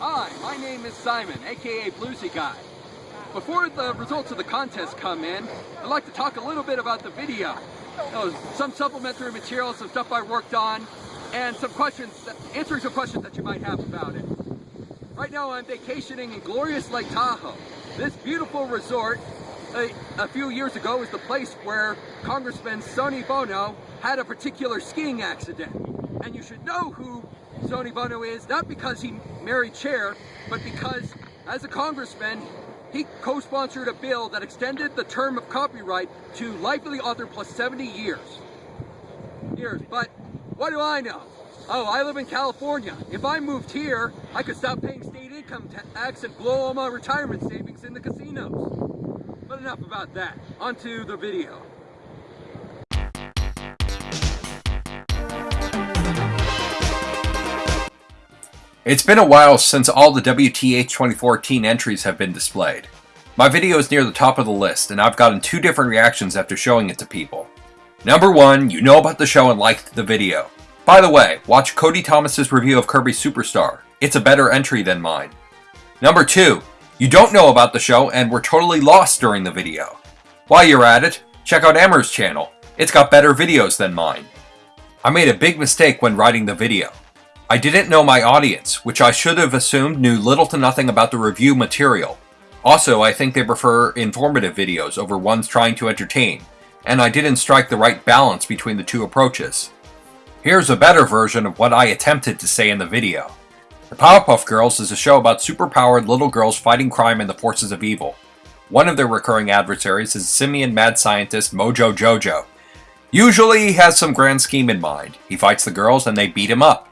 Hi, my name is Simon, aka Bluesy Guy. Before the results of the contest come in, I'd like to talk a little bit about the video. Uh, some supplementary material, some stuff I worked on, and some questions, answering some questions that you might have about it. Right now I'm vacationing in glorious Lake Tahoe. This beautiful resort a, a, few years ago was the place where Congressman Sonny Bono had a particular skiing accident. And you should know who Sonny Bono is, not because he married Cher, but because as a congressman, he co-sponsored a bill that extended the term of copyright to life of the author plus 70 years. Years, but what do I know? Oh, I live in California. If I moved here, I could stop paying state income tax and blow all my retirement savings in the casinos. But enough about that. On to the video. It's been a while since all the WTH 2014 entries have been displayed. My video is near the top of the list, and I've gotten two different reactions after showing it to people. Number one, you know about the show and liked the video. By the way, watch Cody Thomas's review of Kirby Superstar. It's a better entry than mine. Number 2. You don't know about the show and were totally lost during the video. While you're at it, check out Emmer's channel. It's got better videos than mine. I made a big mistake when writing the video. I didn't know my audience, which I should have assumed knew little to nothing about the review material. Also, I think they prefer informative videos over ones trying to entertain, and I didn't strike the right balance between the two approaches. Here's a better version of what I attempted to say in the video. The Powerpuff Girls is a show about superpowered little girls fighting crime and the forces of evil. One of their recurring adversaries is simian mad scientist Mojo Jojo. Usually he has some grand scheme in mind. He fights the girls and they beat him up.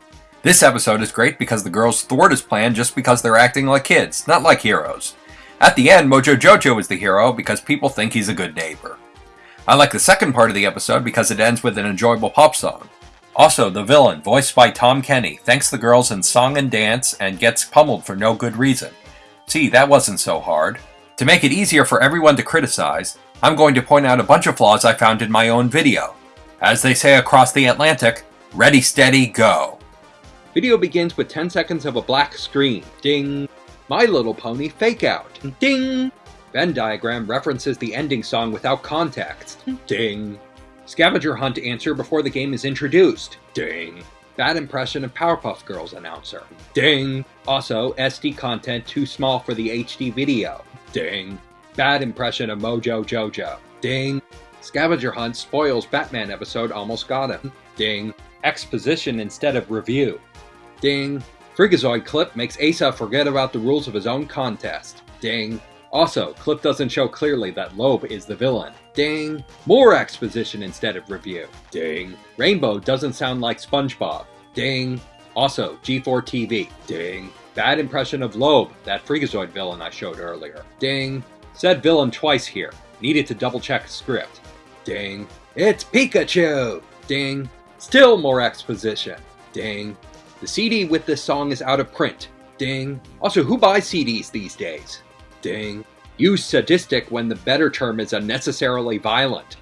This episode is great because the girls thwart his plan just because they're acting like kids, not like heroes. At the end, Mojo Jojo is the hero because people think he's a good neighbor. I like the second part of the episode because it ends with an enjoyable pop song. Also, the villain, voiced by Tom Kenny, thanks the girls in song and dance and gets pummeled for no good reason. See, that wasn't so hard. To make it easier for everyone to criticize, I'm going to point out a bunch of flaws I found in my own video. As they say across the Atlantic, ready, steady, go. Video begins with 10 seconds of a black screen. Ding. My Little Pony fake out. Ding. Venn diagram references the ending song without context. Ding. Scavenger hunt answer before the game is introduced. Ding. Bad impression of Powerpuff Girls announcer. Ding. Also, SD content too small for the HD video. Ding. Bad impression of Mojo Jojo. Ding. Scavenger hunt spoils Batman episode almost got him. Ding. Exposition instead of review. Ding. Freakazoid clip makes Asa forget about the rules of his own contest. Ding. Also, clip doesn't show clearly that Lobe is the villain. Ding. More exposition instead of review. Ding. Rainbow doesn't sound like SpongeBob. Ding. Also, G4 TV. Ding. Bad impression of Lobe, that Freakazoid villain I showed earlier. Ding. Said villain twice here. Needed to double check script. Ding. It's Pikachu! Ding. Still more exposition. Ding. The CD with this song is out of print. Ding. Also, who buys CDs these days? Ding. Use sadistic when the better term is unnecessarily violent.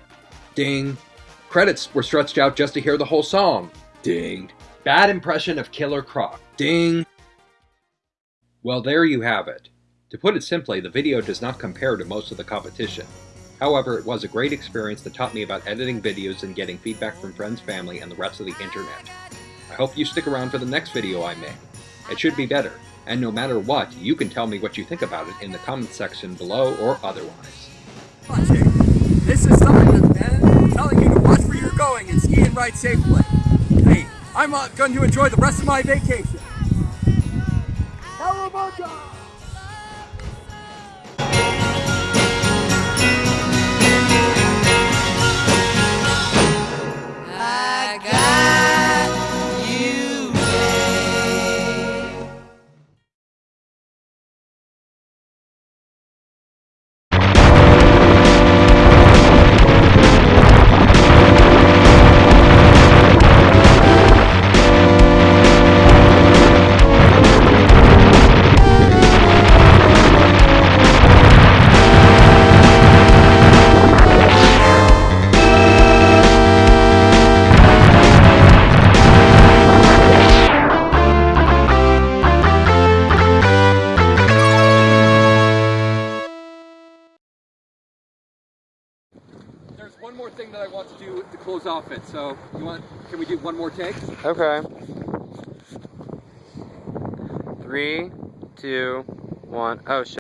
Ding. Credits were stretched out just to hear the whole song. Ding. Bad impression of Killer Croc. Ding. Well, there you have it. To put it simply, the video does not compare to most of the competition. However, it was a great experience that taught me about editing videos and getting feedback from friends, family, and the rest of the internet. I hope you stick around for the next video I make. It should be better, and no matter what, you can tell me what you think about it in the comments section below or otherwise. This is something that's telling you to watch where you're going and ski and ride safely. Hey, I'm going to enjoy the rest of my vacation. Cowabunga! I want to do to close off it. So you want? Can we do one more take? Okay. Three, two, one. Oh shit.